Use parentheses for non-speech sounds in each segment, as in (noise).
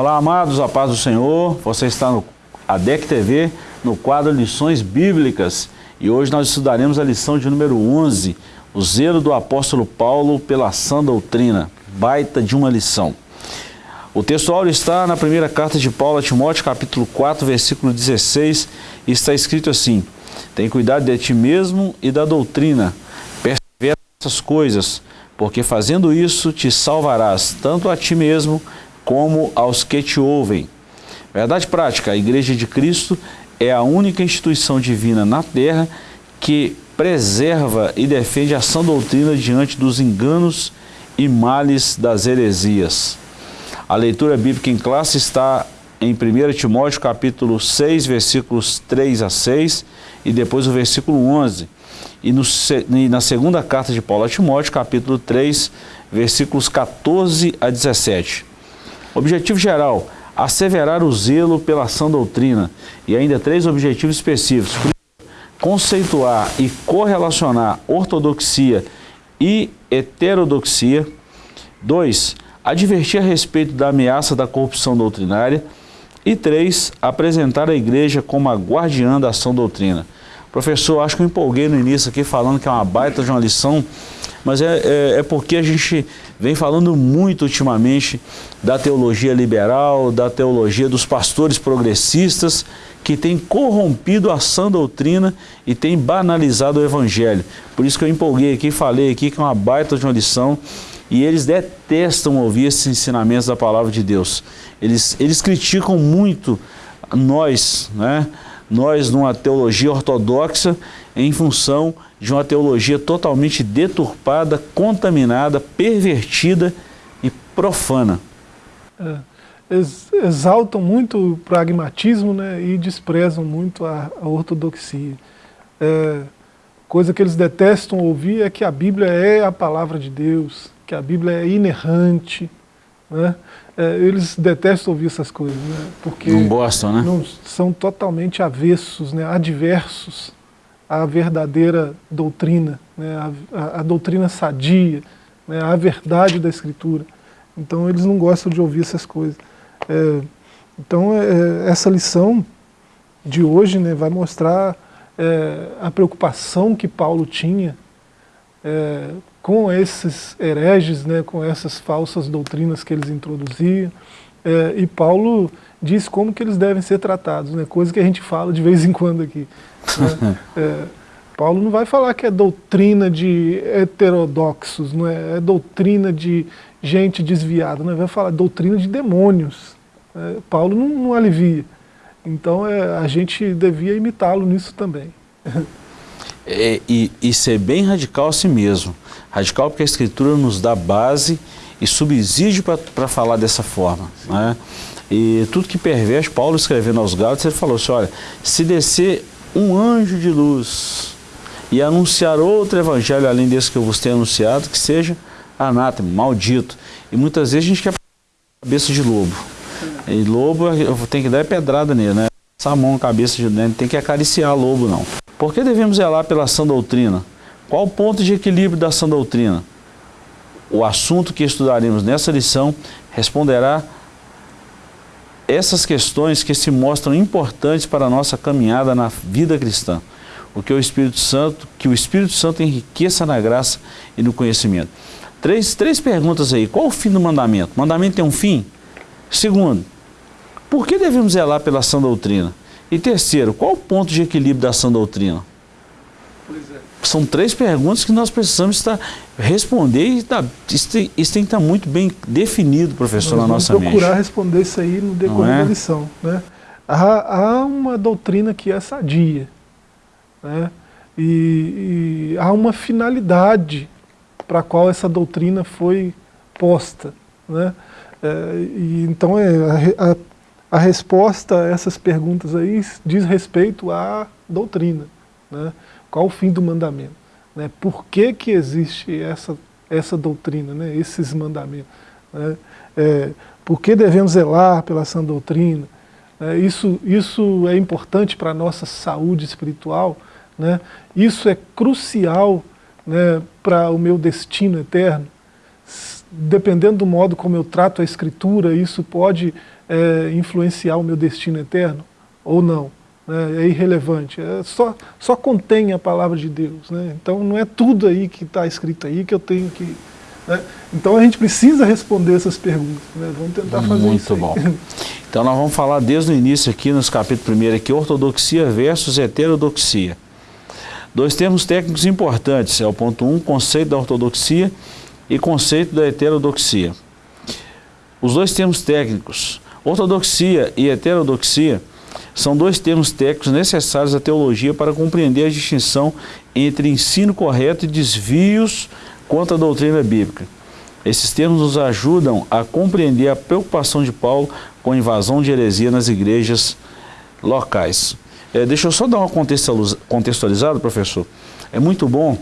Olá, amados, a paz do Senhor. Você está no ADEC TV, no quadro Lições Bíblicas. E hoje nós estudaremos a lição de número 11, o zelo do apóstolo Paulo pela sã doutrina. Baita de uma lição. O texto áureo está na primeira carta de Paulo a Timóteo, capítulo 4, versículo 16, e está escrito assim, Tem cuidado de ti mesmo e da doutrina, persevera nessas coisas, porque fazendo isso te salvarás, tanto a ti mesmo, como aos que te ouvem. Verdade prática, a Igreja de Cristo é a única instituição divina na terra que preserva e defende a sã doutrina diante dos enganos e males das heresias. A leitura bíblica em classe está em 1 Timóteo capítulo 6, versículos 3 a 6 e depois o versículo 11. E, no, e na segunda carta de Paulo a Timóteo, capítulo 3, versículos 14 a 17. Objetivo geral, asseverar o zelo pela sã doutrina. E ainda três objetivos específicos. Conceituar e correlacionar ortodoxia e heterodoxia. Dois, advertir a respeito da ameaça da corrupção doutrinária. E três, apresentar a igreja como a guardiã da ação doutrina. Professor, acho que eu empolguei no início aqui falando que é uma baita de uma lição, mas é, é, é porque a gente vem falando muito ultimamente da teologia liberal, da teologia dos pastores progressistas, que tem corrompido a sã doutrina e tem banalizado o evangelho. Por isso que eu empolguei aqui, falei aqui que é uma baita de uma lição e eles detestam ouvir esses ensinamentos da palavra de Deus. Eles, eles criticam muito nós, né? nós numa teologia ortodoxa em função de uma teologia totalmente deturpada, contaminada, pervertida e profana. É, exaltam muito o pragmatismo né, e desprezam muito a, a ortodoxia. É, coisa que eles detestam ouvir é que a Bíblia é a palavra de Deus, que a Bíblia é inerrante. Né? É, eles detestam ouvir essas coisas, né? porque não gostam, né? Não, são totalmente avessos, né? adversos à verdadeira doutrina, né? a, a, a doutrina sadia, né? a verdade da Escritura. Então eles não gostam de ouvir essas coisas. É, então é, essa lição de hoje né, vai mostrar é, a preocupação que Paulo tinha é, com esses hereges, né, com essas falsas doutrinas que eles introduziam, é, e Paulo diz como que eles devem ser tratados, né, coisa que a gente fala de vez em quando aqui. Né? (laughs) é, Paulo não vai falar que é doutrina de heterodoxos, não é, é doutrina de gente desviada, não é? vai falar doutrina de demônios. É, Paulo não, não, alivia. Então é, a gente devia imitá-lo nisso também. (laughs) É, e, e ser bem radical a si mesmo. Radical porque a Escritura nos dá base e subsídio para falar dessa forma. Né? E tudo que perverte, Paulo escrevendo aos Gálatas, ele falou assim, olha, se descer um anjo de luz e anunciar outro evangelho além desse que eu vos tenho anunciado, que seja anátema, maldito. E muitas vezes a gente quer cabeça de lobo. E lobo, tem que dar pedrada nele, né? Essa mão na cabeça de dentro, tem que acariciar lobo, não. Por que devemos zelar pela sã doutrina? Qual o ponto de equilíbrio da sã doutrina? O assunto que estudaremos nessa lição responderá essas questões que se mostram importantes para a nossa caminhada na vida cristã. O que o Espírito Santo, que o Espírito Santo enriqueça na graça e no conhecimento. Três, três perguntas aí. Qual o fim do mandamento? O mandamento tem um fim? Segundo, por que devemos zelar pela sã doutrina? E terceiro, qual o ponto de equilíbrio da sã doutrina? São três perguntas que nós precisamos estar, responder e tá, isso, tem, isso tem que estar muito bem definido, professor, nós na nossa mente. Vamos procurar responder isso aí no decorrer é? da lição. Né? Há, há, uma doutrina que é sadia. Né? E, e há uma finalidade para a qual essa doutrina foi posta. Né? É, e, então é, a, a, a, resposta a essas perguntas aí diz respeito à doutrina. Né? Qual o fim do mandamento? Né? Por que, que existe essa, essa doutrina, né? esses mandamentos? Né? É, por que devemos zelar pela sã doutrina? É, isso, isso é importante para a nossa saúde espiritual, né? isso é crucial né, para o meu destino eterno. dependendo do modo como eu trato a escritura, isso pode é, influenciar o meu destino eterno ou não. Né? É irrelevante, é só, só contém a palavra de Deus. Né? Então não é tudo aí que está escrito aí que eu tenho que... Né? Então a gente precisa responder essas perguntas. Né? Vamos tentar fazer Muito isso bom. (laughs) Então nós vamos falar desde o início aqui, nos capítulos 1 aqui, ortodoxia versus heterodoxia. Dois termos técnicos importantes, é o ponto 1, um, conceito da ortodoxia e conceito da heterodoxia. Os dois termos técnicos, ortodoxia e heterodoxia, são dois termos técnicos necessários à teologia para compreender a distinção entre ensino correto e desvios contra a doutrina bíblica. Esses termos nos ajudam a compreender a preocupação de Paulo com a invasão de heresia nas igrejas locais. É, deixa eu só dar uma contextualizada, professor. É muito bom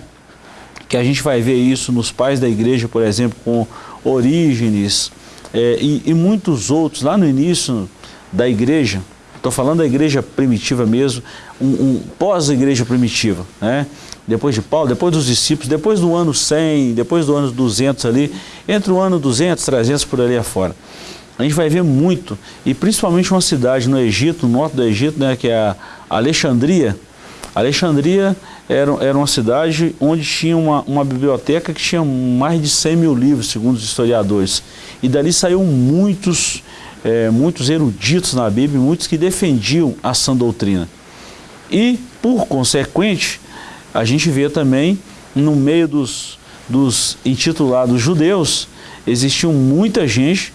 que a gente vai ver isso nos pais da igreja, por exemplo, com Orígenes é, e, e muitos outros, lá no início da igreja, estou falando da igreja primitiva mesmo, um, um pós-igreja primitiva, né? depois de Paulo, depois dos discípulos, depois do ano 100, depois do ano 200 ali, entre o ano 200, 300 por ali afora. A gente vai ver muito, e principalmente uma cidade no Egito, no norte do Egito, né, que é a Alexandria. Alexandria era, era uma cidade onde tinha uma, uma biblioteca que tinha mais de 100 mil livros, segundo os historiadores. E dali saíram muitos, é, muitos eruditos na Bíblia, muitos que defendiam a sã doutrina. E, por consequente, a gente vê também, no meio dos, dos intitulados judeus, existiam muita gente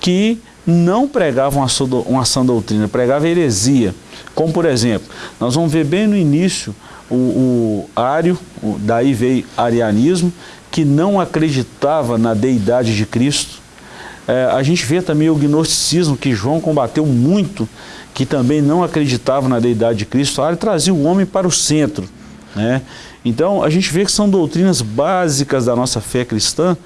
que não pregava uma, uma sã doutrina, pregava heresia. Como, por exemplo, nós vamos ver bem no início o, o Ário, daí veio arianismo, que não acreditava na deidade de Cristo. É, a gente vê também o gnosticismo, que João combateu muito, que também não acreditava na deidade de Cristo. Ário trazia o homem para o centro. Né? Então, a gente vê que são doutrinas básicas da nossa fé cristã,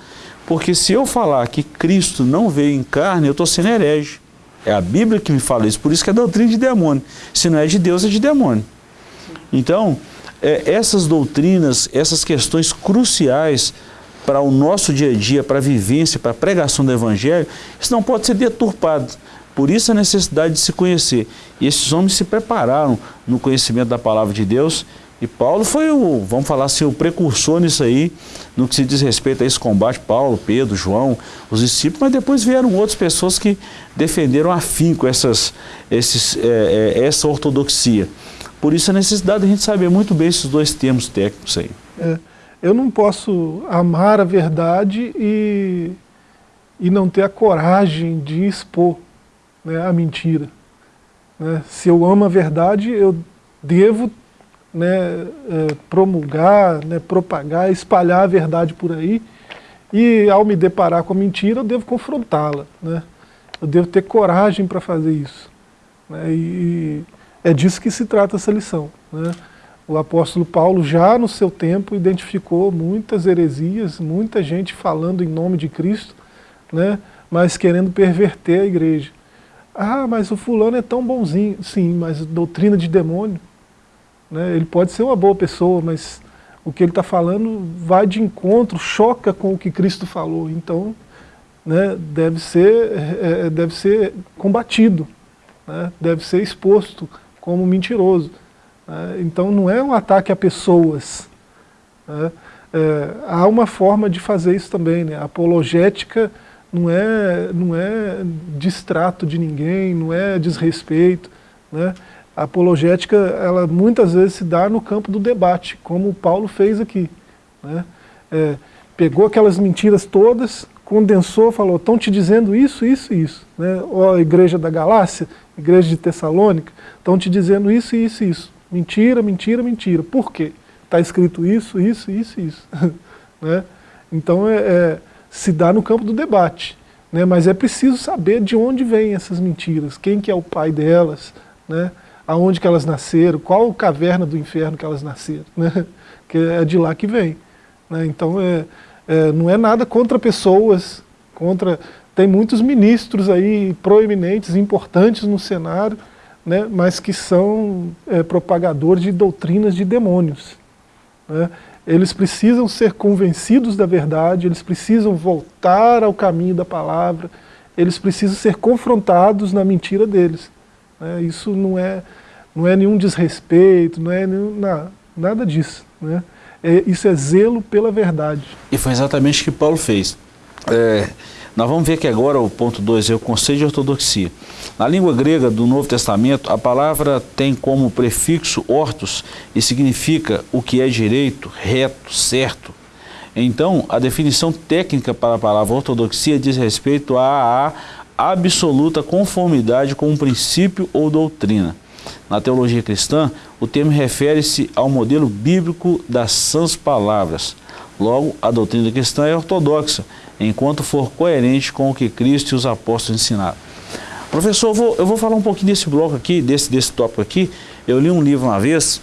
porque se eu falar que Cristo não veio em carne, eu estou sendo herege. É a Bíblia que me fala isso, por isso que é doutrina de demônio. Se não é de Deus, é de demônio. Então, é, essas doutrinas, essas questões cruciais para o nosso dia a dia, para a vivência, para a pregação do Evangelho, isso não pode ser deturpado. Por isso a necessidade de se conhecer. E esses homens se prepararam no conhecimento da palavra de Deus e Paulo foi o, vamos falar assim, o precursor nisso aí, no que se diz respeito a esse combate, Paulo, Pedro, João, os discípulos, mas depois vieram outras pessoas que defenderam afinco essas, esses, é, é, essa ortodoxia. Por isso a necessidade de a gente saber muito bem esses dois termos técnicos aí. É, eu não posso amar a verdade e, e não ter a coragem de expor né, a mentira. Né? Se eu amo a verdade, eu devo né, é, promulgar, né, propagar, espalhar a verdade por aí, e ao me deparar com a mentira, eu devo confrontá-la. Né? Eu devo ter coragem para fazer isso. Né? E é disso que se trata essa lição. Né? O apóstolo Paulo já no seu tempo identificou muitas heresias, muita gente falando em nome de Cristo, né? mas querendo perverter a igreja. Ah, mas o fulano é tão bonzinho. Sim, mas doutrina de demônio. Né? Ele pode ser uma boa pessoa, mas o que ele está falando vai de encontro, choca com o que Cristo falou. Então, né, deve, ser, é, é, deve ser combatido, né, deve ser exposto como mentiroso. Né? Então, não é um ataque a pessoas. Né? É, há uma forma de fazer isso também. Né? A apologética não é, não é distrato de ninguém, não é desrespeito. Né? a apologética, ela muitas vezes se dá no campo do debate, como o Paulo fez aqui. Né? É, pegou aquelas mentiras todas, condensou, falou, estão te dizendo isso, isso e isso. Né? Ó, a igreja da Galácia, igreja de Tessalônica, estão te dizendo isso, isso e isso. Mentira, mentira, mentira. Por quê? Está escrito isso, isso, isso isso. (laughs) né? Então, é, é, se dá no campo do debate. Né? Mas é preciso saber de onde vêm essas mentiras, quem que é o pai delas, né? aonde que elas nasceram, qual caverna do inferno que elas nasceram, né? (laughs) que é de lá que vem. Né? Então é, é, não é nada contra pessoas, contra tem muitos ministros aí proeminentes, importantes no cenário, né? mas que são é, propagadores de doutrinas de demônios. Né? eles precisam ser convencidos da verdade, eles precisam voltar ao caminho da palavra, eles precisam ser confrontados na mentira deles. Né? Isso não é, não é nenhum desrespeito, não é nenhum, não, nada disso. Né? É, isso é zelo pela verdade. E foi exatamente o que Paulo fez. É, nós vamos ver que agora o ponto 2 é o conceito de ortodoxia. Na língua grega do Novo Testamento, a palavra tem como prefixo ortos e significa o que é direito, reto, certo. Então, a definição técnica para a palavra ortodoxia diz respeito à absoluta conformidade com um princípio ou doutrina. Na teologia cristã, o termo refere-se ao modelo bíblico das sãs palavras. Logo, a doutrina cristã é ortodoxa, enquanto for coerente com o que Cristo e os apóstolos ensinaram. Professor, eu vou, eu vou falar um pouquinho desse bloco aqui, desse, desse tópico aqui. Eu li um livro uma vez,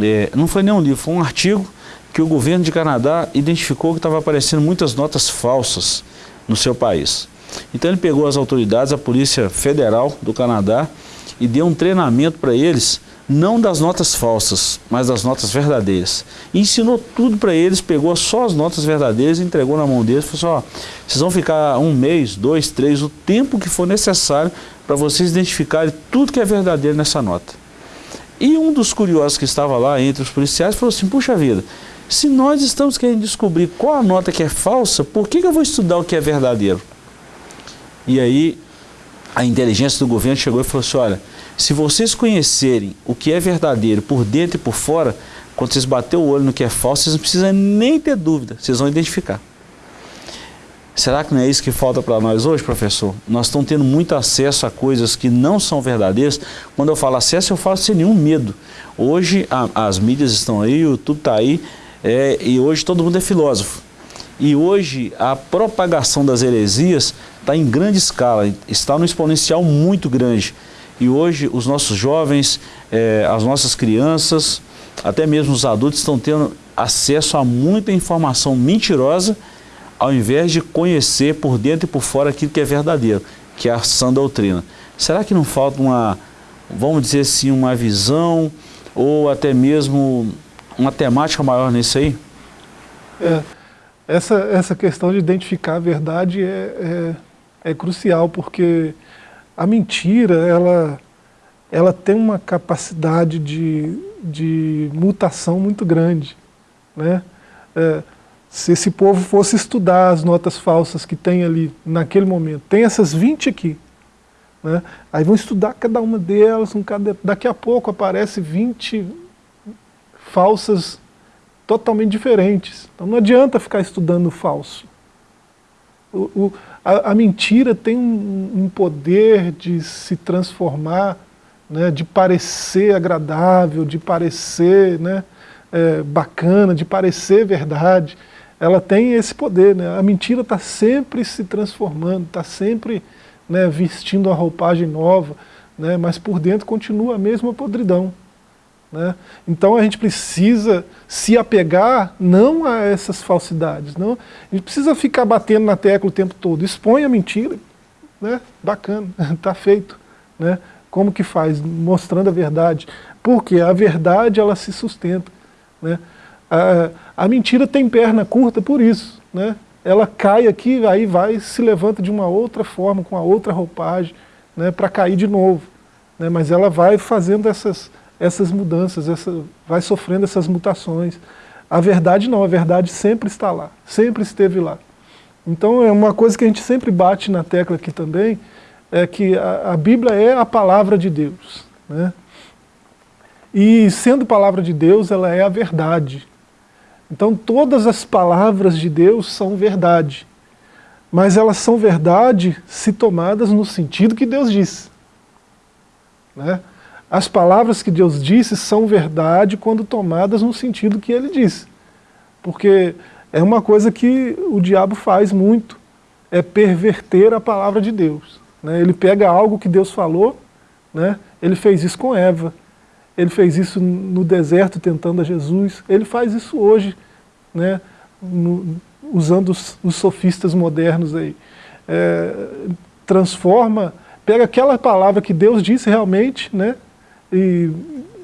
é, não foi nem um livro, foi um artigo que o governo de Canadá identificou que estava aparecendo muitas notas falsas no seu país. Então ele pegou as autoridades, a Polícia Federal do Canadá, e deu um treinamento para eles, não das notas falsas, mas das notas verdadeiras. E ensinou tudo para eles, pegou só as notas verdadeiras, entregou na mão deles, falou assim, ó, vocês vão ficar um mês, dois, três, o tempo que for necessário para vocês identificarem tudo que é verdadeiro nessa nota. E um dos curiosos que estava lá entre os policiais falou assim, puxa vida, se nós estamos querendo descobrir qual a nota que é falsa, por que, que eu vou estudar o que é verdadeiro? E aí a inteligência do governo chegou e falou assim, olha, se vocês conhecerem o que é verdadeiro por dentro e por fora, quando vocês bater o olho no que é falso, vocês não precisam nem ter dúvida, vocês vão identificar. Será que não é isso que falta para nós hoje, professor? Nós estamos tendo muito acesso a coisas que não são verdadeiras. Quando eu falo acesso, eu falo sem nenhum medo. Hoje a, as mídias estão aí, o YouTube está aí, é, e hoje todo mundo é filósofo. E hoje a propagação das heresias está em grande escala, está no exponencial muito grande. E hoje os nossos jovens, é, as nossas crianças, até mesmo os adultos estão tendo acesso a muita informação mentirosa ao invés de conhecer por dentro e por fora aquilo que é verdadeiro, que é a sã doutrina. Será que não falta uma, vamos dizer assim, uma visão ou até mesmo uma temática maior nisso aí? É essa, essa questão de identificar a verdade é, é, é crucial, porque a mentira, ela, ela tem uma capacidade de, de mutação muito grande. Né? É, se esse povo fosse estudar as notas falsas que tem ali naquele momento, tem essas 20 aqui, né? aí vão estudar cada uma delas, um cada, daqui a pouco aparece 20 falsas totalmente diferentes. Então não adianta ficar estudando falso. O, o, a, a, mentira tem um, um, poder de se transformar, né, de parecer agradável, de parecer né, é, bacana, de parecer verdade. Ela tem esse poder. Né? A mentira está sempre se transformando, está sempre né, vestindo a roupagem nova, né, mas por dentro continua a mesma podridão. Né? Então a gente precisa se apegar não a essas falsidades, não. a gente precisa ficar batendo na tecla o tempo todo, expõe a mentira, né? bacana, está (laughs) feito. Né? Como que faz? Mostrando a verdade. Porque a verdade ela se sustenta. Né? A, a mentira tem perna curta por isso. Né? Ela cai aqui, aí vai, se levanta de uma outra forma, com a outra roupagem, né? para cair de novo. Né? Mas ela vai fazendo essas essas mudanças, essa, vai sofrendo essas mutações. A verdade não, a verdade sempre está lá, sempre esteve lá. Então é uma coisa que a gente sempre bate na tecla aqui também, é que a, a Bíblia é a palavra de Deus. Né? E sendo palavra de Deus, ela é a verdade. Então todas as palavras de Deus são verdade. Mas elas são verdade se tomadas no sentido que Deus disse. Né? As palavras que Deus disse são verdade quando tomadas no sentido que ele disse. Porque é uma coisa que o diabo faz muito, é perverter a palavra de Deus. Né? Ele pega algo que Deus falou, né? ele fez isso com Eva, ele fez isso no deserto tentando a Jesus, ele faz isso hoje, né? No, usando os, os, sofistas modernos aí. É, transforma, pega aquela palavra que Deus disse realmente, né? E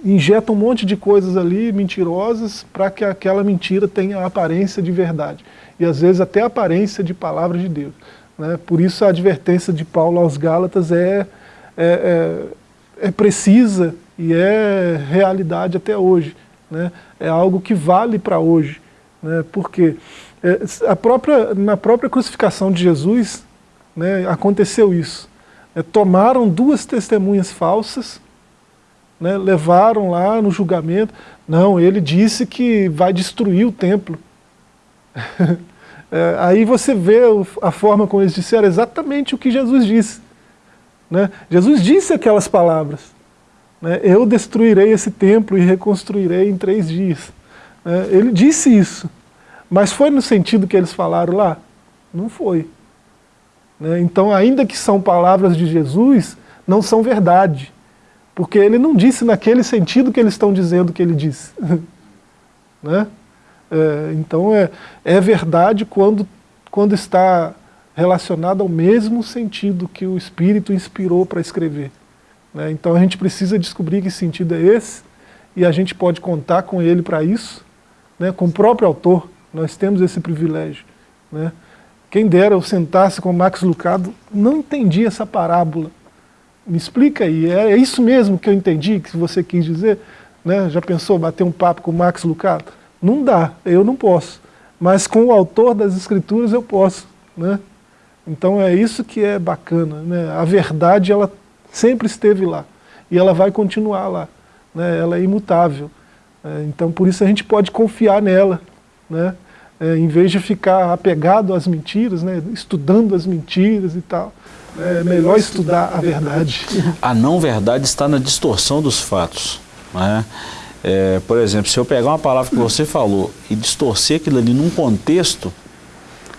injeta um monte de coisas ali mentirosas para que aquela mentira tenha a aparência de verdade. E às vezes até a aparência de palavra de Deus. Né? Por isso a advertência de Paulo aos Gálatas é, é, é, é precisa e é realidade até hoje. Né? É algo que vale para hoje. Né? Porque é, a própria, na própria crucificação de Jesus né, aconteceu isso. É, tomaram duas testemunhas falsas, né, levaram lá no julgamento. Não, ele disse que vai destruir o templo. (laughs) é, aí você vê a forma como eles disseram exatamente o que Jesus disse. Né? Jesus disse aquelas palavras. Né? Eu destruirei esse templo e reconstruirei em três dias. É, ele disse isso. Mas foi no sentido que eles falaram lá? Não foi. Né? Então, ainda que são palavras de Jesus, não são verdade. Porque ele não disse naquele sentido que eles estão dizendo que ele disse. (laughs) né? É, então, é, é verdade quando, quando está relacionado ao mesmo sentido que o Espírito inspirou para escrever. Né? Então a gente precisa descobrir que sentido é esse, e a gente pode contar com ele para isso, né? com o próprio autor, nós temos esse privilégio. Né? Quem dera eu sentasse com o Max Lucado, não entendi essa parábola. Me explica aí, é, é isso mesmo que eu entendi, que você quis dizer? Né? Já pensou bater um papo com o Max Lucado? Não dá, eu não posso. Mas com o autor das escrituras eu posso. Né? Então é isso que é bacana. Né? A verdade ela sempre esteve lá. E ela vai continuar lá. Né? Ela é imutável. É, então por isso a gente pode confiar nela. Né? é, em vez de ficar apegado às mentiras, né, estudando as mentiras e tal. É melhor estudar a verdade. A não verdade está na distorção dos fatos. Né? É, por exemplo, se eu pegar uma palavra que você falou e distorcer aquilo ali num contexto,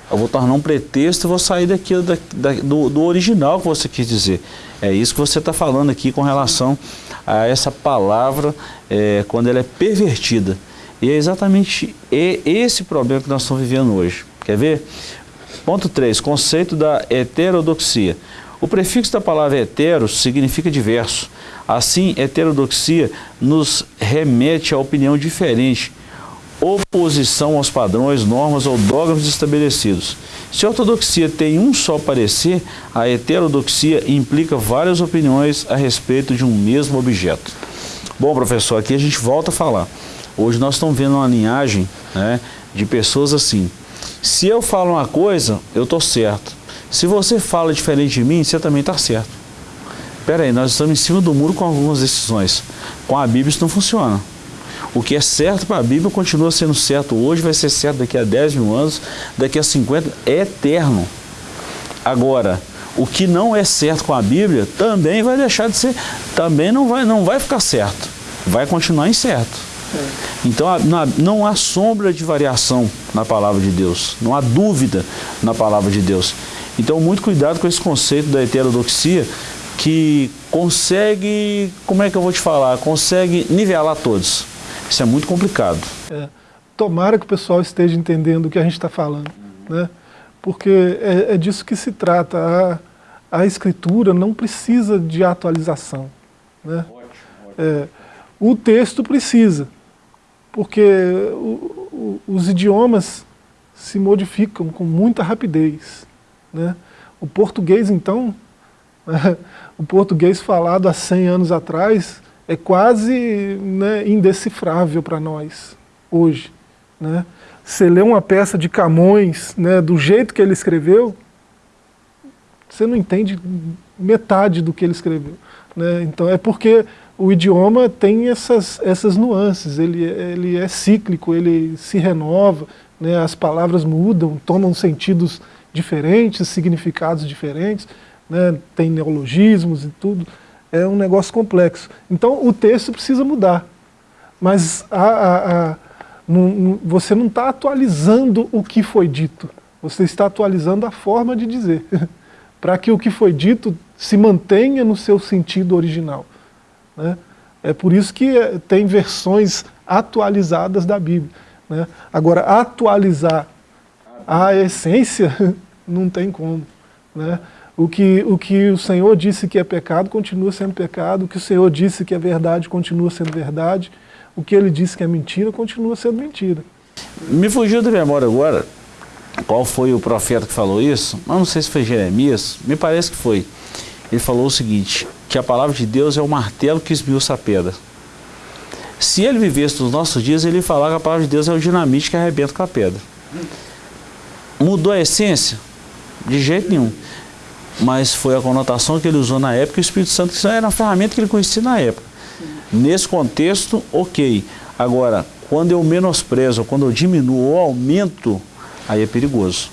eu vou tornar um pretexto e vou sair daquilo, da, da, do, do original que você quis dizer. É isso que você está falando aqui com relação a essa palavra é, quando ela é pervertida. E é exatamente esse problema que nós estamos vivendo hoje. Quer ver? Ponto 3, conceito da heterodoxia. O prefixo da palavra hetero significa diverso. Assim, heterodoxia nos remete à opinião diferente, oposição aos padrões, normas ou dogmas estabelecidos. Se a ortodoxia tem um só parecer, a heterodoxia implica várias opiniões a respeito de um mesmo objeto. Bom, professor, aqui a gente volta a falar. Hoje nós estamos vendo uma linhagem né, de pessoas assim. Se eu falo uma coisa, eu estou certo. Se você fala diferente de mim, você também está certo. Espera aí, nós estamos em cima do muro com algumas decisões. Com a Bíblia isso não funciona. O que é certo para a Bíblia continua sendo certo hoje, vai ser certo daqui a 10 mil anos, daqui a 50, é eterno. Agora, o que não é certo com a Bíblia também vai deixar de ser, também não vai, não vai ficar certo, vai continuar incerto. Então não há sombra de variação na palavra de Deus, não há dúvida na palavra de Deus. Então muito cuidado com esse conceito da heterodoxia que consegue, como é que eu vou te falar, consegue nivelar todos. Isso é muito complicado. É, tomara que o pessoal esteja entendendo o que a gente está falando, né? porque é, é, disso que se trata. A, a escritura não precisa de atualização. Né? Ótimo, ótimo. É, o texto precisa, porque o, o, os idiomas se modificam com muita rapidez. Né? O português, então, (laughs) o português falado há 100 anos atrás é quase né, indecifrável para nós, hoje. Né? Você lê uma peça de Camões, né, do jeito que ele escreveu, você não entende metade do que ele escreveu. Né? Então é porque o idioma tem essas, essas nuances, ele, ele é cíclico, ele se renova, né, as palavras mudam, tomam sentidos diferentes, significados diferentes, né, tem neologismos e tudo, é um negócio complexo. Então o texto precisa mudar, mas a, a, a, não, você não está atualizando o que foi dito, você está atualizando a forma de dizer, (laughs) para que o que foi dito se mantenha no seu sentido original. Né? É por isso que eh, tem versões atualizadas da Bíblia. Né? Agora, atualizar a essência (laughs) não tem como. Né? O que, o que o Senhor disse que é pecado, continua sendo pecado. O que o Senhor disse que é verdade, continua sendo verdade. O que Ele disse que é mentira, continua sendo mentira. Me fugiu da memória agora qual foi o profeta que falou isso. Mas não sei se foi Jeremias, me parece que foi. Ele falou o seguinte, que a palavra de Deus é o martelo que esmiuça a pedra. Se ele vivesse nos nossos dias, ele falar que a palavra de Deus é o dinamite que arrebenta com a pedra. Mudou a essência? De jeito nenhum mas foi a conotação que ele usou na época e o Espírito Santo era uma ferramenta que ele conhecia na época. Nesse contexto, ok. Agora, quando eu menosprezo, quando eu diminuo ou aumento, aí é perigoso.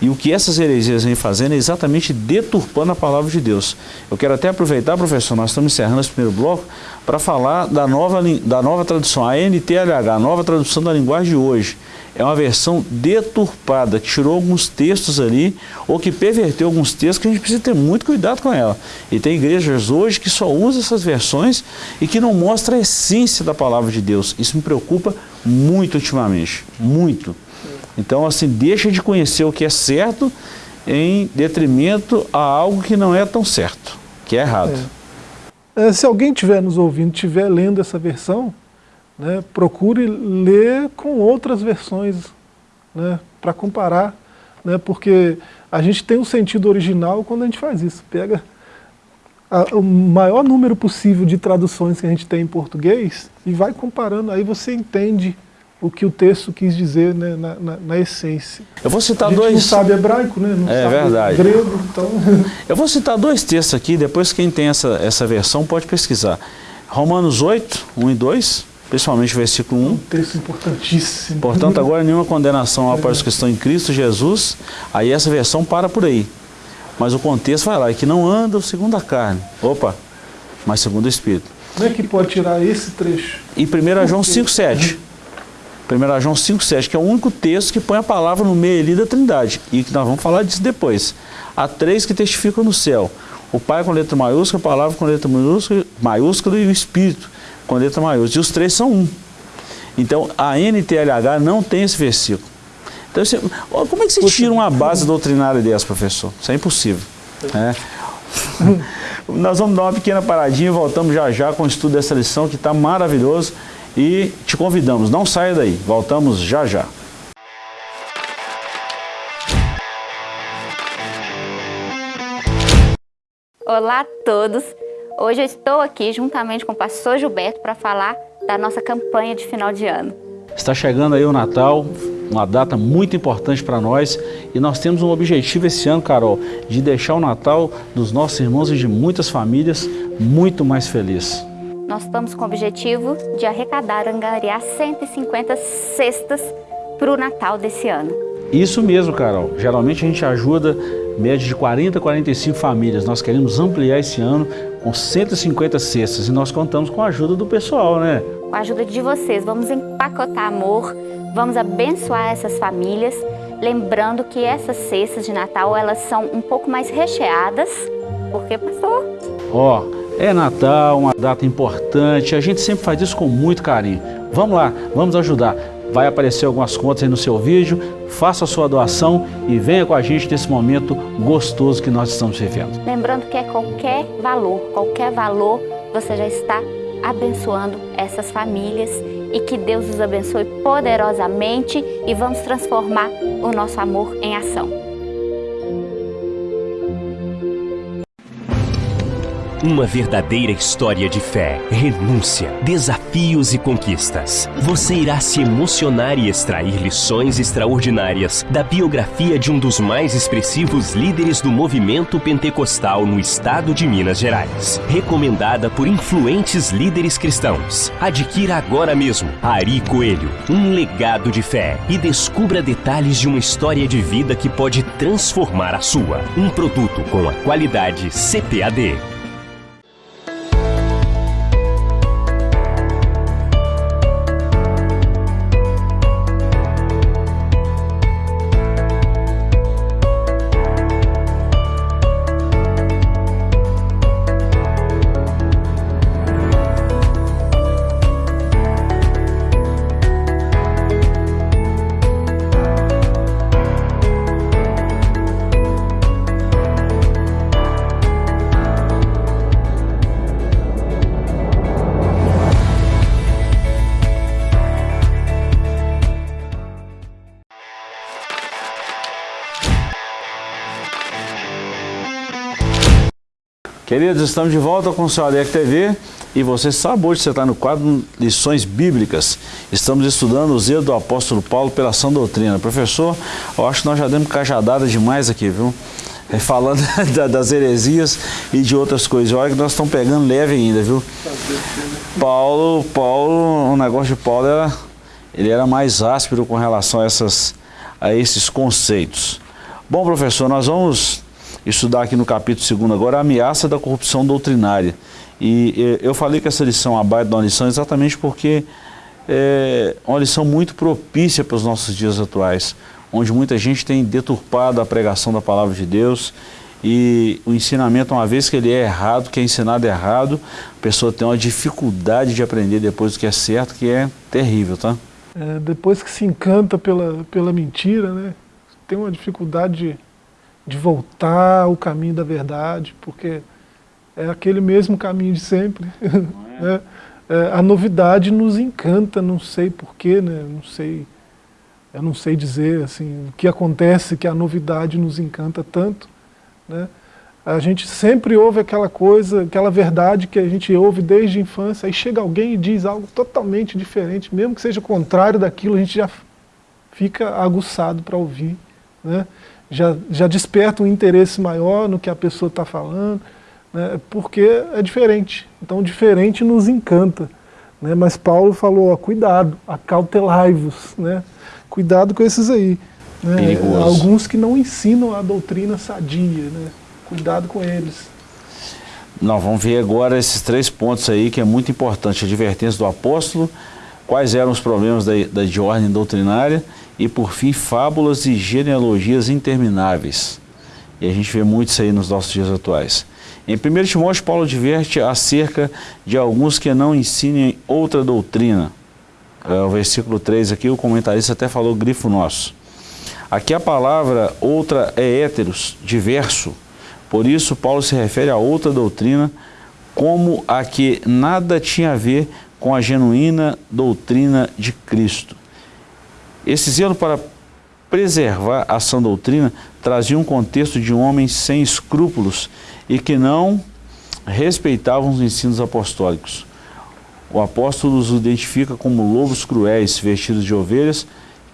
E o que essas heresias vêm fazendo é exatamente deturpando a palavra de Deus. Eu quero até aproveitar, professor, nós estamos encerrando esse primeiro bloco, para falar da nova, da nova tradução, a NTLH, a nova tradução da linguagem de hoje é uma versão deturpada, que tirou alguns textos ali, ou que perverteu alguns textos que a gente precisa ter muito cuidado com ela. E tem igrejas hoje que só usam essas versões e que não mostra a essência da palavra de Deus. Isso me preocupa muito ultimamente, muito. Então, assim, deixa de conhecer o que é certo em detrimento a algo que não é tão certo, que é errado. É. É, se alguém estiver nos ouvindo, estiver lendo essa versão, né, procure ler com outras versões né, para comparar, né, porque a gente tem um sentido original quando a gente faz isso. Pega a, o maior número possível de traduções que a gente tem em português e vai comparando, aí você entende o que o texto quis dizer né, na, na, na, essência. Eu vou citar dois. não sabe hebraico, né? Não é sabe verdade. grego, então. (laughs) Eu vou citar dois textos aqui, depois quem tem essa, essa versão pode pesquisar. Romanos 8, 1 e 2 principalmente o versículo 1. Um texto importantíssimo. Portanto, agora nenhuma condenação há para os que estão em Cristo Jesus, aí essa versão para por aí. Mas o contexto vai lá, é que não andam segundo a carne, opa, mas segundo o Espírito. Como é que pode tirar esse trecho? E 1 João 5,7. 1 João 5,7, que é o único texto que põe a palavra no meio ali da trindade. E que nós vamos falar disso depois. Há três que testificam no céu. O Pai com letra maiúscula, a palavra com letra maiúscula, maiúscula e o Espírito com letra maiúscula. E os três são um. Então, a NTLH não tem esse versículo. Então, você, como é que você tira uma base doutrinária dessa, professor? Isso é impossível. É. (laughs) Nós vamos dar uma pequena paradinha e voltamos já já com o estudo dessa lição que está maravilhoso. E te convidamos, não saia daí. Voltamos já já. Olá a todos! Hoje eu estou aqui juntamente com o pastor Gilberto para falar da nossa campanha de final de ano. Está chegando aí o Natal, uma data muito importante para nós e nós temos um objetivo esse ano, Carol, de deixar o Natal dos nossos irmãos e de muitas famílias muito mais feliz. Nós estamos com o objetivo de arrecadar, angariar 150 cestas para o Natal desse ano. Isso mesmo, Carol. Geralmente a gente ajuda média de 40 a 45 famílias. Nós queremos ampliar esse ano com 150 cestas e nós contamos com a ajuda do pessoal, né? Com a ajuda de vocês, vamos empacotar amor, vamos abençoar essas famílias, lembrando que essas cestas de Natal, elas são um pouco mais recheadas, porque, pastor? Ó, oh, é Natal, uma data importante, a gente sempre faz isso com muito carinho. Vamos lá, vamos ajudar. Vai aparecer algumas contas aí no seu vídeo, faça a sua doação e venha com a gente nesse momento gostoso que nós estamos vivendo. Lembrando que é qualquer valor, qualquer valor, você já está abençoando essas famílias e que Deus os abençoe poderosamente e vamos transformar o nosso amor em ação. Uma verdadeira história de fé, renúncia, desafios e conquistas. Você irá se emocionar e extrair lições extraordinárias da biografia de um dos mais expressivos líderes do movimento pentecostal no estado de Minas Gerais. Recomendada por influentes líderes cristãos. Adquira agora mesmo Ari Coelho, um legado de fé e descubra detalhes de uma história de vida que pode transformar a sua. Um produto com a qualidade CPAD. Queridos, estamos de volta com o seu ADEC TV e você sabe hoje você está no quadro Lições Bíblicas. Estamos estudando o zelo do apóstolo Paulo pela sã doutrina. Professor, eu acho que nós já demos cajadada demais aqui, viu? É, falando (laughs) das heresias e de outras coisas. Olha que nós estamos pegando leve ainda, viu? Paulo, Paulo, o negócio de Paulo era, ele era mais áspero com relação a, essas, a esses conceitos. Bom, professor, nós vamos estudar aqui no capítulo 2 agora a ameaça da corrupção doutrinária. E eu falei que essa lição abaixo da lição exatamente porque é uma lição muito propícia para os nossos dias atuais, onde muita gente tem deturpado a pregação da palavra de Deus e o ensinamento, uma vez que ele é errado, que é ensinado errado, a pessoa tem uma dificuldade de aprender depois do que é certo, que é terrível, tá? É, depois que se encanta pela, pela mentira, né, tem uma dificuldade de de voltar ao caminho da verdade, porque é aquele mesmo caminho de sempre. (laughs) É? é, a novidade nos encanta, não sei porquê, né? não sei, eu não sei dizer assim, o que acontece que a novidade nos encanta tanto. Né? A gente sempre ouve aquela coisa, aquela verdade que a gente ouve desde a infância, aí chega alguém e diz algo totalmente diferente, mesmo que seja contrário daquilo, a gente já fica aguçado para ouvir. Né? Já, já desperta um interesse maior no que a pessoa está falando, né, porque é diferente. Então, diferente nos encanta. Né, mas Paulo falou, ó, cuidado, acautelai-vos, né, cuidado com esses aí. Né, alguns que não ensinam a doutrina sadia, né, cuidado com eles. Nós vamos ver agora esses três pontos aí que é muito importante, a advertência do apóstolo, quais eram os problemas da, da de ordem doutrinária e, por fim, fábulas e genealogias intermináveis. E a gente vê muito isso aí nos nossos dias atuais. Em 1 Timóteo, Paulo adverte acerca de alguns que não ensinem outra doutrina. É, o versículo 3 aqui, o comentarista até falou grifo nosso. Aqui a palavra outra é héteros, diverso. Por isso, Paulo se refere a outra doutrina como a que nada tinha a ver com a genuína doutrina de Cristo. Esse zelo para preservar a sã doutrina trazia um contexto de homens sem escrúpulos e que não respeitavam os ensinos apostólicos. O apóstolo os identifica como lobos cruéis vestidos de ovelhas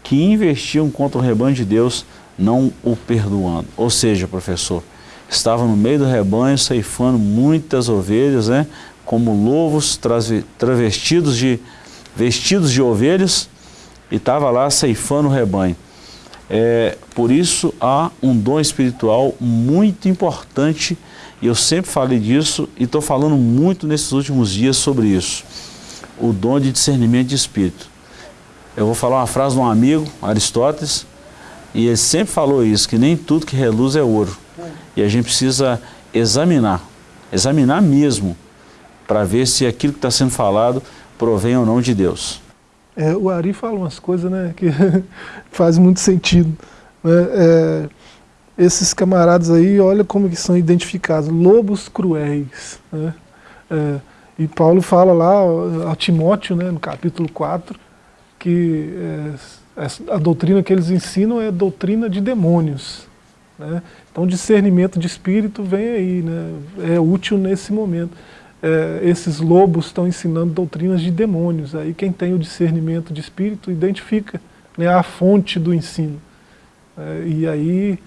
que investiam contra o rebanho de Deus, não o perdoando. Ou seja, professor, estava no meio do rebanho ceifando muitas ovelhas, né, como lobos travestidos de vestidos de ovelhas e estava lá ceifando o rebanho. É, por isso há um dom espiritual muito importante e eu sempre falei disso e estou falando muito nesses últimos dias sobre isso. O dom de discernimento de espírito. Eu vou falar uma frase de um amigo, Aristóteles, e ele sempre falou isso, que nem tudo que reluz é ouro. E a gente precisa examinar, examinar mesmo, para ver se aquilo que está sendo falado provém ou não de Deus. É, o Ari fala umas coisas né, que (laughs) faz muito sentido. Né? É, esses camaradas aí, olha como que são identificados, lobos cruéis. Né? É, e Paulo fala lá a Timóteo, né, no capítulo 4, que é, a doutrina que eles ensinam é doutrina de demônios. Né? Então discernimento de espírito vem aí, né? é útil nesse momento é, esses lobos estão ensinando doutrinas de demônios. Aí quem tem o discernimento de espírito identifica né, a fonte do ensino. É, e aí,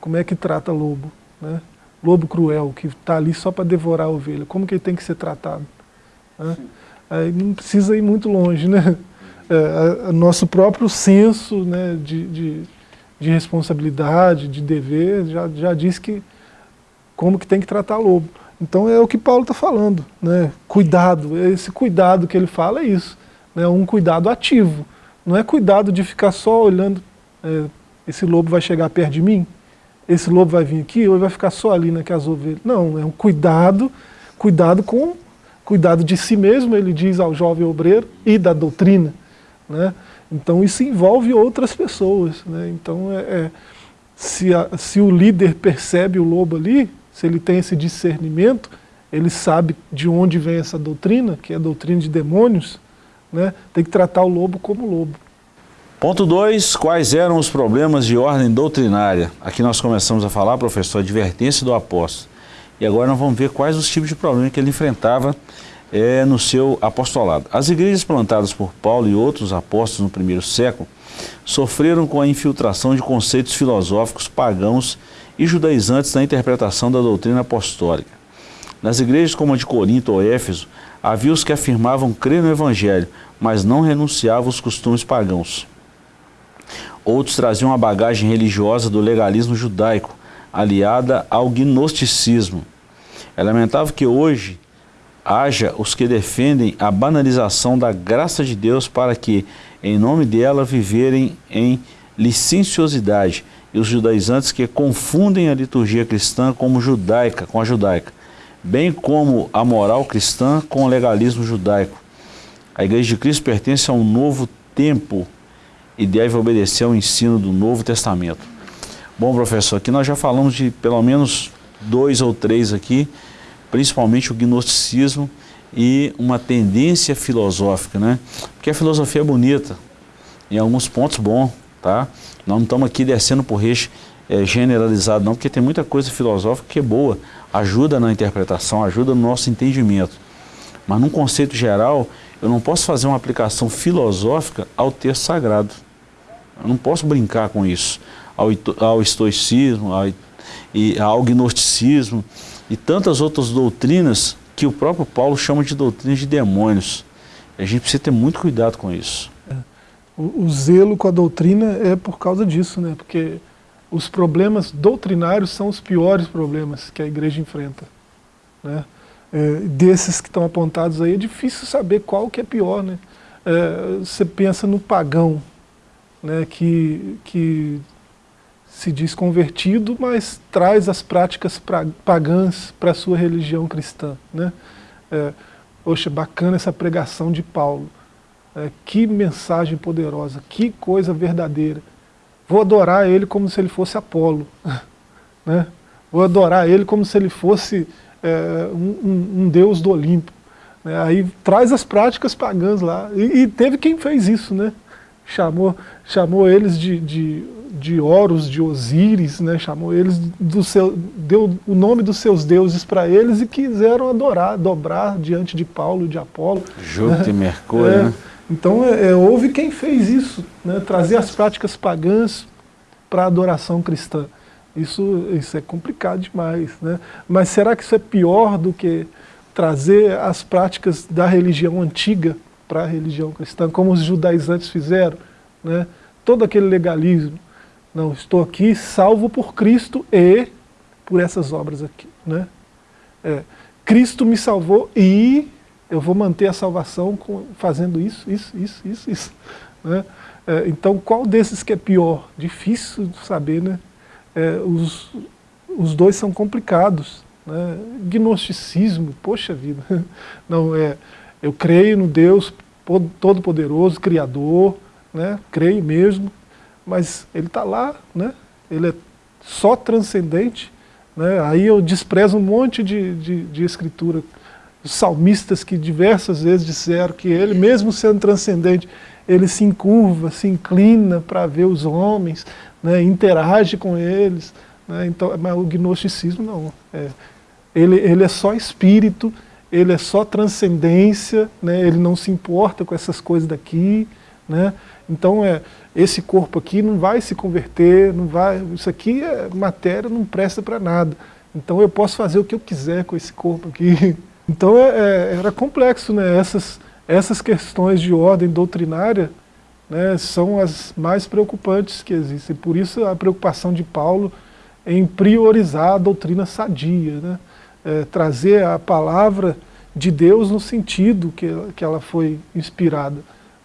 como é que trata lobo? Né? Lobo cruel, que está ali só para devorar a ovelha. Como que ele tem que ser tratado? Né? Aí não precisa ir muito longe, né? (laughs) É, a, nosso próprio senso né, de, de, de responsabilidade, de dever, já, já diz que como que tem que tratar lobo. Então é o que Paulo está falando, né? cuidado, esse cuidado que ele fala é isso, né? um cuidado ativo, não é cuidado de ficar só olhando, é, esse lobo vai chegar perto de mim, esse lobo vai vir aqui ou ele vai ficar só ali naquelas ovelhas, não, é um cuidado, cuidado com, cuidado de si mesmo, ele diz ao jovem obreiro, e da doutrina, né? então isso envolve outras pessoas, né? então é, é se, a, se o líder percebe o lobo ali, se ele tem esse discernimento, ele sabe de onde vem essa doutrina, que é a doutrina de demônios, né? tem que tratar o lobo como lobo. Ponto 2, quais eram os problemas de ordem doutrinária? Aqui nós começamos a falar, professor, advertência do apóstolo. E agora nós vamos ver quais os tipos de problemas que ele enfrentava é, no seu apostolado. As igrejas plantadas por Paulo e outros apóstolos no primeiro século sofreram com a infiltração de conceitos filosóficos pagãos e judaizantes na interpretação da doutrina apostólica. Nas igrejas como a de Corinto ou Éfeso, havia os que afirmavam crer no Evangelho, mas não renunciavam aos costumes pagãos. Outros traziam a bagagem religiosa do legalismo judaico, aliada ao gnosticismo. É lamentável que hoje haja os que defendem a banalização da graça de Deus para que, em nome dela, viverem em licenciosidade, e os judaizantes que confundem a liturgia cristã como judaica, com a judaica, bem como a moral cristã com o legalismo judaico. A Igreja de Cristo pertence a um novo tempo e deve obedecer ao ensino do Novo Testamento. Bom, professor, aqui nós já falamos de pelo menos dois ou três aqui, principalmente o gnosticismo e uma tendência filosófica, né? Porque a filosofia é bonita, em alguns pontos bom, tá? Nós não estamos aqui descendo por reche é, generalizado não, porque tem muita coisa filosófica que é boa, ajuda na interpretação, ajuda no nosso entendimento. Mas num conceito geral, eu não posso fazer uma aplicação filosófica ao texto sagrado. Eu não posso brincar com isso. Ao, ao estoicismo, ao, e, ao gnosticismo e tantas outras doutrinas que o próprio Paulo chama de doutrinas de demônios. A gente precisa ter muito cuidado com isso. O, zelo com a doutrina é por causa disso, né? porque os problemas doutrinários são os piores problemas que a igreja enfrenta. Né? é, desses que estão apontados aí, é difícil saber qual que é pior. Né? É, você pensa no pagão, né, que, que se diz convertido, mas traz as práticas pra, pagãs para a sua religião cristã. Né? É, poxa, bacana essa pregação de Paulo. É, que mensagem poderosa, que coisa verdadeira. Vou adorar ele como se ele fosse Apolo. (laughs) Né? Vou adorar ele como se ele fosse é, um, um, deus do Olimpo. Né? Aí traz as práticas pagãs lá. E, e, teve quem fez isso, né? Chamou, chamou eles de, de, de Horus, de Osíris, né? chamou eles do seu, deu o nome dos seus deuses para eles e quiseram adorar, dobrar diante de Paulo, de Apolo. Júpiter e (laughs) Mercúrio, é, né? Então é, é, houve quem fez isso, né? trazer as práticas pagãs para a adoração cristã. Isso, isso é complicado demais. Né? Mas será que isso é pior do que trazer as práticas da religião antiga para a religião cristã, como os judaizantes fizeram? Né? Todo aquele legalismo. Não, estou aqui salvo por Cristo e por essas obras aqui. Né? É, Cristo me salvou e eu vou manter a salvação com, fazendo isso, isso, isso, isso, isso. Né? É, então, qual desses que é pior? Difícil de saber, né? é, os, os dois são complicados. Né? Gnosticismo, poxa vida. (laughs) Não, é, eu creio no Deus Todo-Poderoso, Criador, né? creio mesmo, mas ele está lá, né? ele é só transcendente. Né? Aí eu desprezo um monte de, de, de escritura. Os salmistas que diversas vezes disseram que ele, mesmo sendo transcendente, ele se encurva, se inclina para ver os homens, né, interage com eles. Né, então, mas o gnosticismo não. É, ele, ele é só espírito, ele é só transcendência, né, ele não se importa com essas coisas daqui. Né, então, é, esse corpo aqui não vai se converter, não vai, isso aqui é matéria, não presta para nada. Então eu posso fazer o que eu quiser com esse corpo aqui. (laughs) Então é, é, era complexo, né? essas, essas questões de ordem doutrinária né, são as mais preocupantes que existem. Por isso a preocupação de Paulo em priorizar a doutrina sadia, né, é, trazer a palavra de Deus no sentido que, que ela foi inspirada.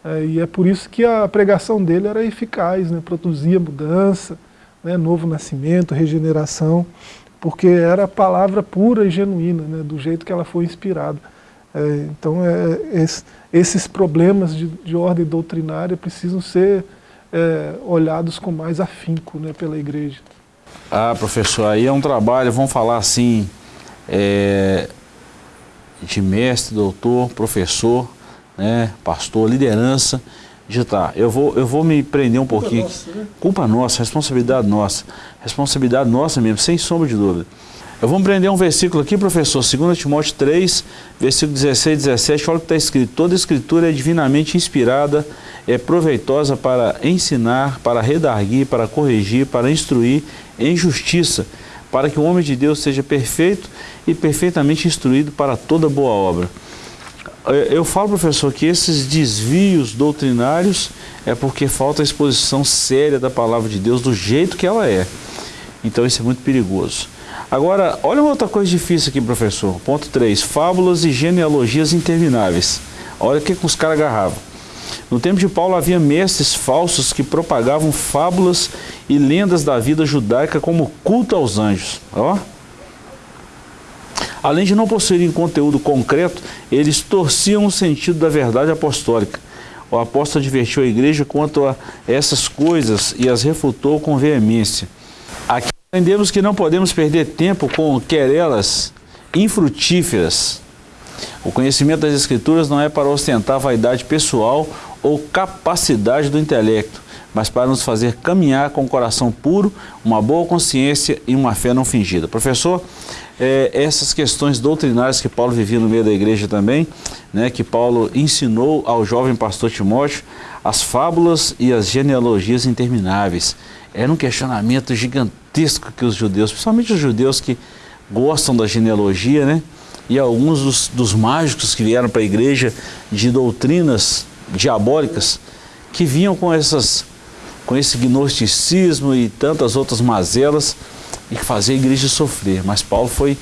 É, e é por isso que a pregação dele era eficaz, né, produzia mudança, né, novo nascimento, regeneração, porque era a palavra pura e genuína, né, do jeito que ela foi inspirada. É, então, é, esse, esses problemas de, de, ordem doutrinária precisam ser é, olhados com mais afinco né, pela igreja. Ah, professor, aí é um trabalho, vamos falar assim, é, de mestre, doutor, professor, né, pastor, liderança, tá, eu vou, eu vou me prender um Culpa pouquinho. Nossa, né? Culpa nossa, responsabilidade nossa. Responsabilidade nossa mesmo, sem sombra de dúvida. Eu vou empreender um versículo aqui, professor, 2 Timóteo 3, versículo 16 e 17, olha o que está escrito. Toda escritura é divinamente inspirada, é proveitosa para ensinar, para redarguir, para corrigir, para instruir em justiça, para que o homem de Deus seja perfeito e perfeitamente instruído para toda boa obra. Eu falo, professor, que esses desvios doutrinários é porque falta a exposição séria da palavra de Deus do jeito que ela é. Então isso é muito perigoso. Agora, olha uma outra coisa difícil aqui, professor. Ponto 3. Fábulas e genealogias intermináveis. Olha o que, que os caras agarravam. No tempo de Paulo havia mestres falsos que propagavam fábulas e lendas da vida judaica como culto aos anjos. Ó. Além de não possuírem conteúdo concreto, eles torciam o sentido da verdade apostólica. O apóstolo advertiu a igreja quanto a essas coisas e as refutou com veemência. Aqui aprendemos que não podemos perder tempo com querelas infrutíferas. O conhecimento das Escrituras não é para ostentar vaidade pessoal ou capacidade do intelecto, mas para nos fazer caminhar com o um coração puro, uma boa consciência e uma fé não fingida. Professor, é, essas questões doutrinárias que Paulo vivia no meio da igreja também, né, que Paulo ensinou ao jovem pastor Timóteo, as fábulas e as genealogias intermináveis. Era um questionamento gigantesco que os judeus, principalmente os judeus que gostam da genealogia, né, e alguns dos, dos mágicos que vieram para a igreja de doutrinas diabólicas, que vinham com, essas, com esse gnosticismo e tantas outras mazelas, e fazer a igreja sofrer. Mas Paulo foi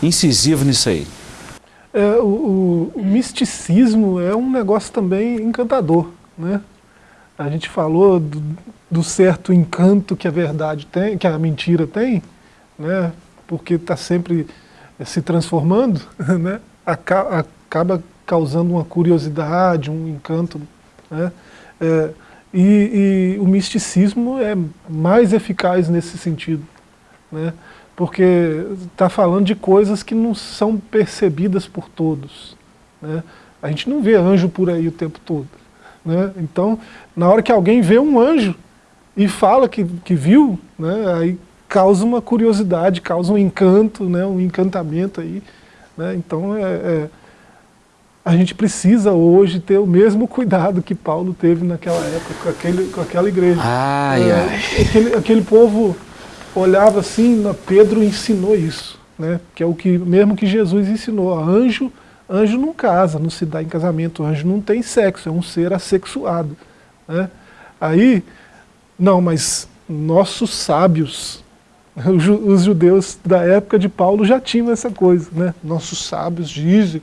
incisivo nisso aí. É, o, o, misticismo é um negócio também encantador. Né? A gente falou do, do, certo encanto que a verdade tem, que a mentira tem, né? porque está sempre se transformando, (laughs) né? acaba causando uma curiosidade, um encanto. Né? É, e, e o misticismo é mais eficaz nesse sentido né? porque está falando de coisas que não são percebidas por todos. Né? A gente não vê anjo por aí o tempo todo. Né? Então, na hora que alguém vê um anjo e fala que, que viu, né? aí causa uma curiosidade, causa um encanto, né? um encantamento aí. Né? Então, é, é, a gente precisa hoje ter o mesmo cuidado que Paulo teve naquela época, com, aquele, com aquela igreja. Ai, é, ai. Aquele, aquele povo olhava assim, Pedro ensinou isso, né? que é o que mesmo que Jesus ensinou. Anjo, anjo não casa, não se dá em casamento, anjo não tem sexo, é um ser assexuado. Né? Aí, não, mas nossos sábios, (laughs) os judeus da época de Paulo já tinham essa coisa, né? nossos sábios dizem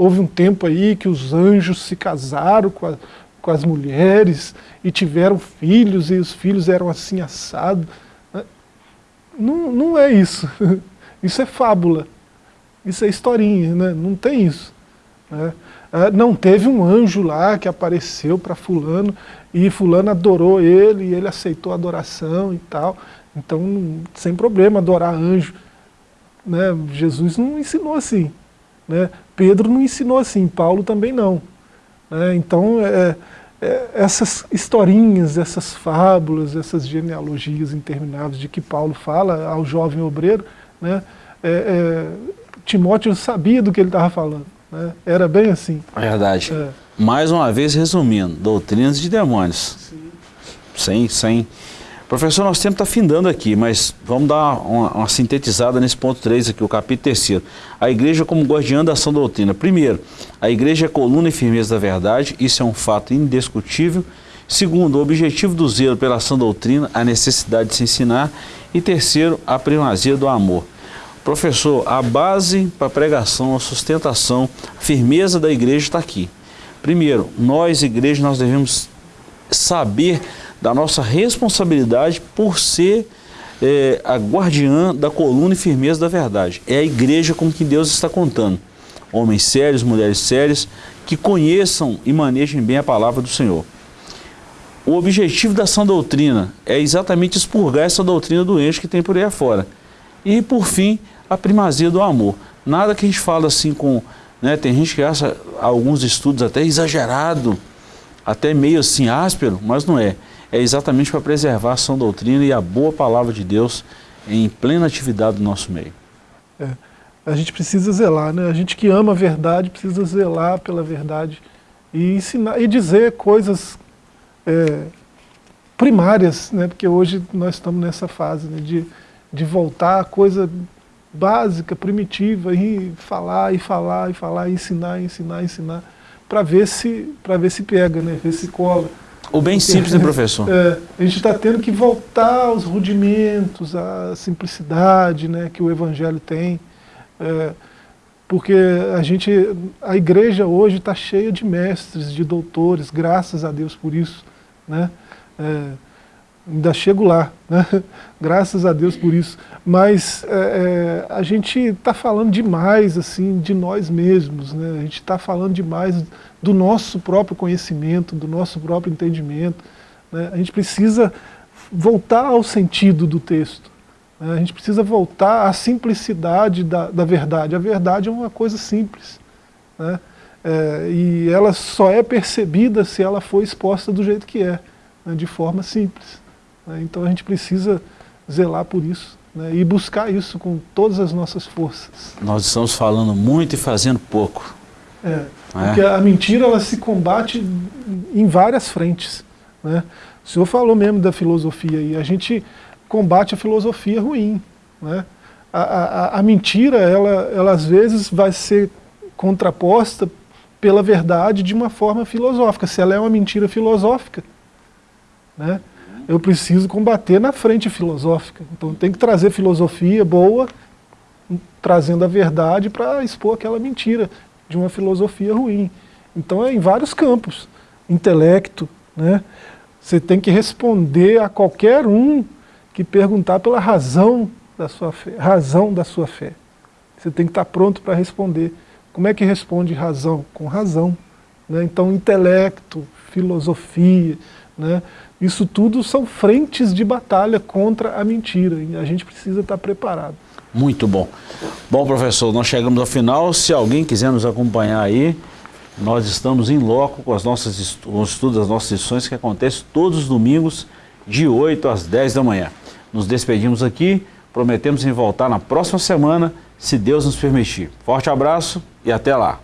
houve um tempo aí que os anjos se casaram com, a, com as mulheres e tiveram filhos, e os filhos eram assim assados. Não, não é isso. (laughs) Isso é fábula. Isso é historinha, né? não tem isso. Né? Ah, não teve um anjo lá que apareceu para fulano e fulano adorou ele e ele aceitou a adoração e tal. Então, sem problema adorar anjo. Né? Jesus não ensinou assim. Né? Pedro não ensinou assim, Paulo também não. Né? Então, é, é, essas historinhas, essas fábulas, essas genealogias intermináveis de que Paulo fala ao jovem obreiro, né, é, é, Timóteo sabia do que ele estava falando. Né, era bem assim. Verdade. É. Mais uma vez, resumindo, doutrinas de demônios. Sim. Sem, sem Professor, nosso tempo está findando aqui, mas vamos dar uma, uma, sintetizada nesse ponto 3 aqui, o capítulo 3. A igreja como guardiã da ação doutrina. Primeiro, a igreja é coluna e firmeza da verdade, isso é um fato indiscutível. Segundo, o objetivo do zelo pela ação doutrina, a necessidade de se ensinar. E terceiro, a primazia do amor. Professor, a base para a pregação, a sustentação, a firmeza da igreja está aqui. Primeiro, nós, igreja, nós devemos saber da nossa responsabilidade por ser é, a guardiã da coluna e firmeza da verdade. É a igreja com que Deus está contando. Homens sérios, mulheres sérias, que conheçam e manejem bem a palavra do Senhor. O objetivo da sã doutrina é exatamente expurgar essa doutrina doente que tem por aí afora. E, por fim, a primazia do amor. Nada que a gente fala assim com... Né, tem gente que acha alguns estudos até exagerado, até meio assim áspero, mas não é é exatamente para preservar a sã doutrina e a boa palavra de Deus em plena atividade do nosso meio. É. A gente precisa zelar, né? A gente que ama a verdade precisa zelar pela verdade e ensinar e dizer coisas é, primárias, né? Porque hoje nós estamos nessa fase né? de, de voltar a coisa básica, primitiva e falar e falar e falar, e ensinar, ensinar, ensinar, para ver se para ver se pega, né? Ver se cola. O bem simples, né, professor? É, a gente está tendo que voltar aos rudimentos, à simplicidade né, que o Evangelho tem. É, porque a gente, a igreja hoje está cheia de mestres, de doutores, graças a Deus por isso. Né? É, ainda chego lá, né? (laughs) graças a Deus por isso. Mas é, é a gente está falando demais assim de nós mesmos, né? a gente está falando demais do nosso próprio conhecimento, do nosso próprio entendimento. Né? A gente precisa voltar ao sentido do texto. Né? A gente precisa voltar à simplicidade da, da verdade. A verdade é uma coisa simples. Né? É, e ela só é percebida se ela for exposta do jeito que é, né? de forma simples. Né? Então a gente precisa zelar por isso né? e buscar isso com todas as nossas forças. Nós estamos falando muito e fazendo pouco. É, é, porque a mentira ela se combate em várias frentes. Né? O senhor falou mesmo da filosofia e a gente combate a filosofia ruim. Né? A, a, a, mentira, ela, ela às vezes vai ser contraposta pela verdade de uma forma filosófica, se ela é uma mentira filosófica. Né? Eu preciso combater na frente filosófica. Então tem que trazer filosofia boa, trazendo a verdade para expor aquela mentira de uma filosofia ruim. Então é em vários campos. Intelecto, né? Você tem que responder a qualquer um que perguntar pela razão da sua fé. Razão da sua fé. Você tem que estar pronto para responder. Como é que responde razão? Com razão. Né? Então, intelecto, filosofia, né? Isso tudo são frentes de batalha contra a mentira. E a gente precisa estar preparado. Muito bom. Bom, professor, nós chegamos ao final. Se alguém quiser nos acompanhar aí, nós estamos em loco com, as nossas, os estudos das nossas lições que acontece todos os domingos, de 8 às 10 da manhã. Nos despedimos aqui, prometemos em voltar na próxima semana, se Deus nos permitir. Forte abraço e até lá.